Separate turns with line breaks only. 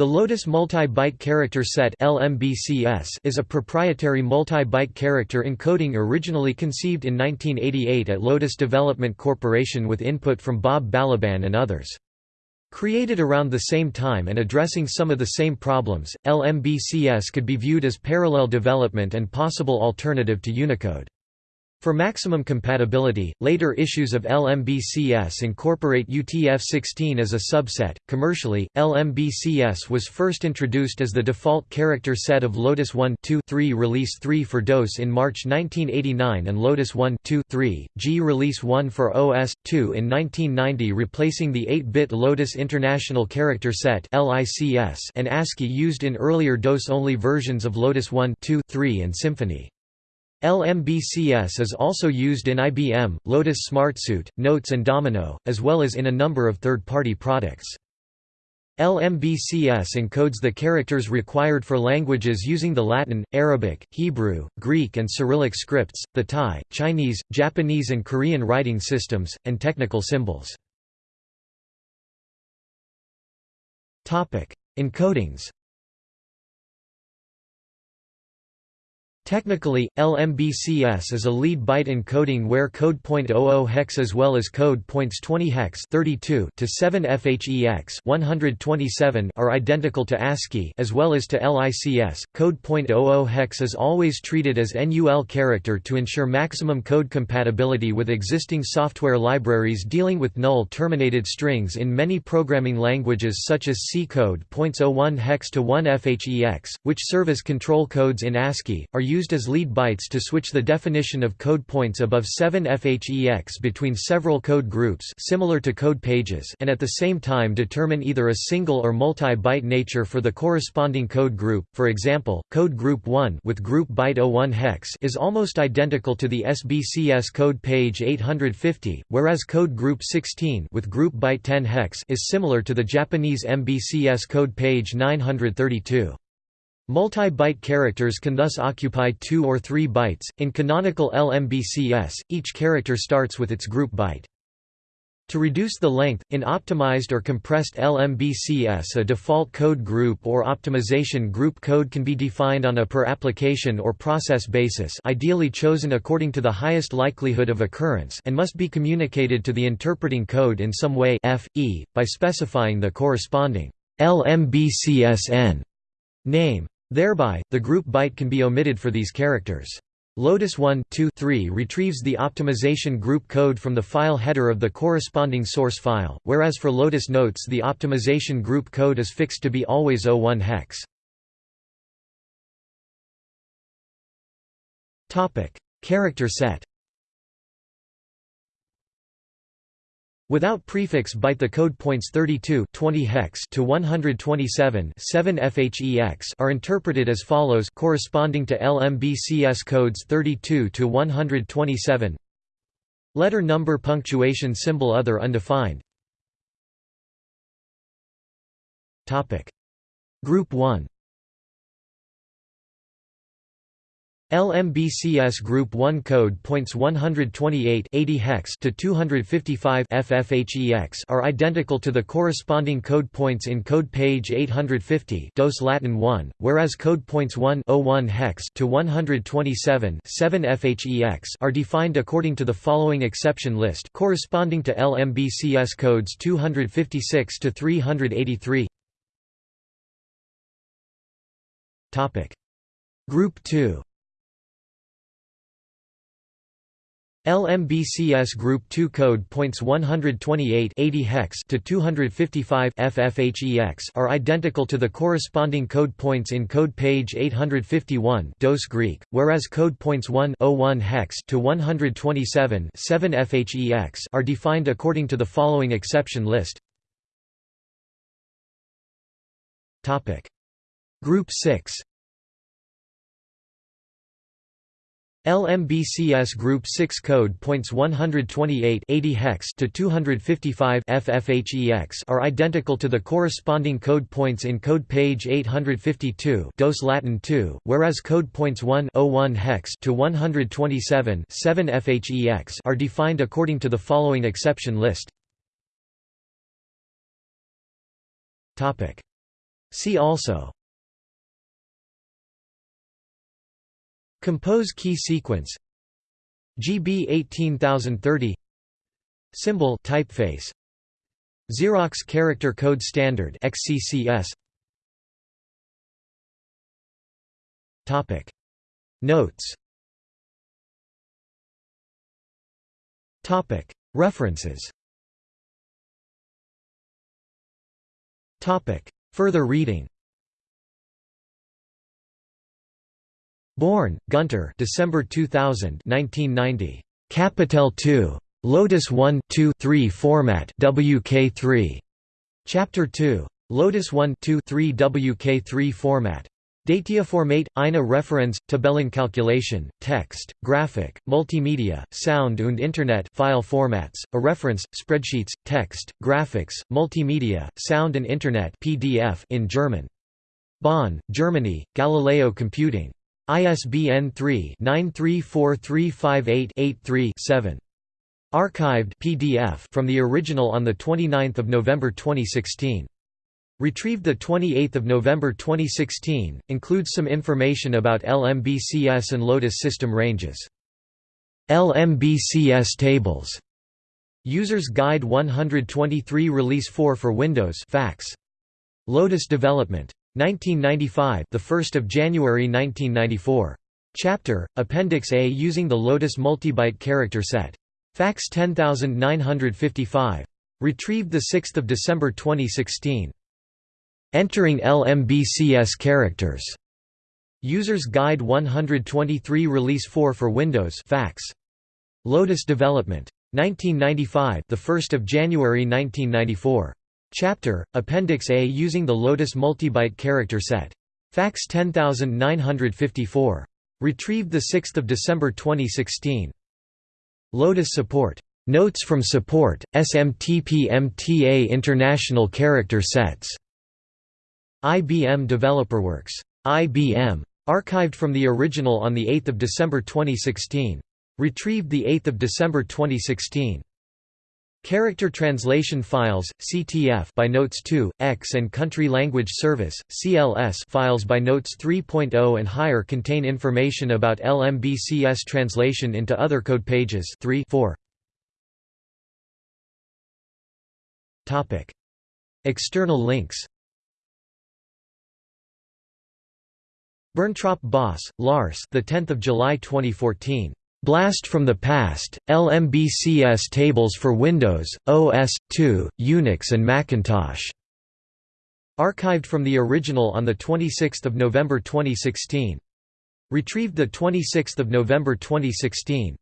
The Lotus Multi-Byte Character Set is a proprietary multi-byte character encoding originally conceived in 1988 at Lotus Development Corporation with input from Bob Balaban and others. Created around the same time and addressing some of the same problems, LMBCS could be viewed as parallel development and possible alternative to Unicode. For maximum compatibility, later issues of LMBCS incorporate UTF-16 as a subset. Commercially, LMBCS was first introduced as the default character set of Lotus 1 2 3 Release 3 for DOS in March 1989 and Lotus 1 2 3 G Release 1 for OS 2 in 1990, replacing the 8-bit Lotus International Character Set (LICS) and ASCII used in earlier DOS-only versions of Lotus 1 2 3 and Symphony. LMBCS is also used in IBM, Lotus SmartSuite, Notes and Domino, as well as in a number of third-party products. LMBCS encodes the characters required for languages using the Latin, Arabic, Hebrew, Greek and Cyrillic scripts, the Thai, Chinese, Japanese and Korean writing systems, and technical symbols. Encodings Technically, LMBCS is a lead byte encoding where code point 00 hex as well as code points 20 hex 32 to 7 FHEX 127 are identical to ASCII as well as to LICS. Code point 00 hex is always treated as NUL character to ensure maximum code compatibility with existing software libraries dealing with null terminated strings in many programming languages such as C code points 01 hex to 1 FHEX, which serve as control codes in ASCII, are used used as lead bytes to switch the definition of code points above 7 FHEX between several code groups similar to code pages and at the same time determine either a single or multi-byte nature for the corresponding code group. For example, code group 1 with group byte 01 hex is almost identical to the SBCS code page 850, whereas code group 16 with group byte 10 hex is similar to the Japanese MBCS code page 932. Multi-byte characters can thus occupy two or three bytes. In canonical LMBCS, each character starts with its group byte. To reduce the length, in optimized or compressed LMBCS a default code group or optimization group code can be defined on a per application or process basis ideally chosen according to the highest likelihood of occurrence and must be communicated to the interpreting code in some way f, e, by specifying the corresponding LMBCSN name. Thereby, the group byte can be omitted for these characters. Lotus 1 2, 3 retrieves the optimization group code from the file header of the corresponding source file, whereas for Lotus Notes the optimization group code is fixed to be always 01 hex. Character set Without prefix byte the code points 32 20 hex to 127 7 FHEX are interpreted as follows corresponding to LMBCS codes 32 to 127 Letter number punctuation symbol other undefined. Topic. Group 1 LMBCS Group 1 code points 128 80 hex to 255 FFHEX are identical to the corresponding code points in code page 850 DOS Latin 1, whereas code points 1 01 hex to 127 7 FHEX are defined according to the following exception list corresponding to LMBCS codes 256 to 383 Topic. Group 2 LMBCS Group 2 code points 128 80 hex to 255 FFHEX are identical to the corresponding code points in code page 851 DOS Greek, whereas code points 1 01 hex to 127 7 FHEX are defined according to the following exception list. Topic Group 6 LMBCS Group 6 code points 128 80 hex to 255 FFHEX are identical to the corresponding code points in code page 852 DOS Latin 2, whereas code points 1 01 hex to 127 7 FHEX are defined according to the following exception list. Topic: See also Compose key sequence. GB 18030 Symbol typeface. Xerox Character Code Standard XCCS Topic. Notes. Topic. References. Topic. Further reading Born, Günter December 2000 1990. Kapitel 2. Lotus 1 2 3 format WK3. Chapter 2. Lotus 1 2 3 WK3 format. Dateiformate, eine Referenz, Tabellenkalkulation, Text, Graphic, Multimedia, Sound und Internet file formats, a reference, spreadsheets, text, graphics, multimedia, sound and Internet PDF in German. Bonn, Germany, Galileo Computing. ISBN 3-934358-83-7. Archived PDF from the original on 29 November 2016. Retrieved 28 November 2016, includes some information about LMBCS and Lotus system ranges. LMBCS tables. User's Guide 123 Release 4 for Windows. Lotus Development. 1995, the 1st of January 1994. Chapter Appendix A using the Lotus multibyte character set. Fax 10955. Retrieved the 6th of December 2016. Entering LMBCS characters. User's Guide 123 Release 4 for Windows fax. Lotus Development. 1995, the 1st of January 1994. Chapter, Appendix A using the Lotus multibyte character set. Fax 10954. Retrieved 6 December 2016. Lotus Support. Notes from Support, SMTP-MTA International Character Sets. IBM DeveloperWorks. IBM. Archived from the original on 8 December 2016. Retrieved 8 December 2016. Character Translation Files (CTF) by Notes 2, X and Country Language Service (CLS) files by Notes 3.0 and higher contain information about LMBCS translation into other code pages 3 4. Topic: External links. Berntrop Boss, Lars. The 10th of July 2014. Blast from the Past, LMBCS tables for Windows, OS/2, Unix and Macintosh. Archived from the original on 26 November 2016. Retrieved 26 November 2016.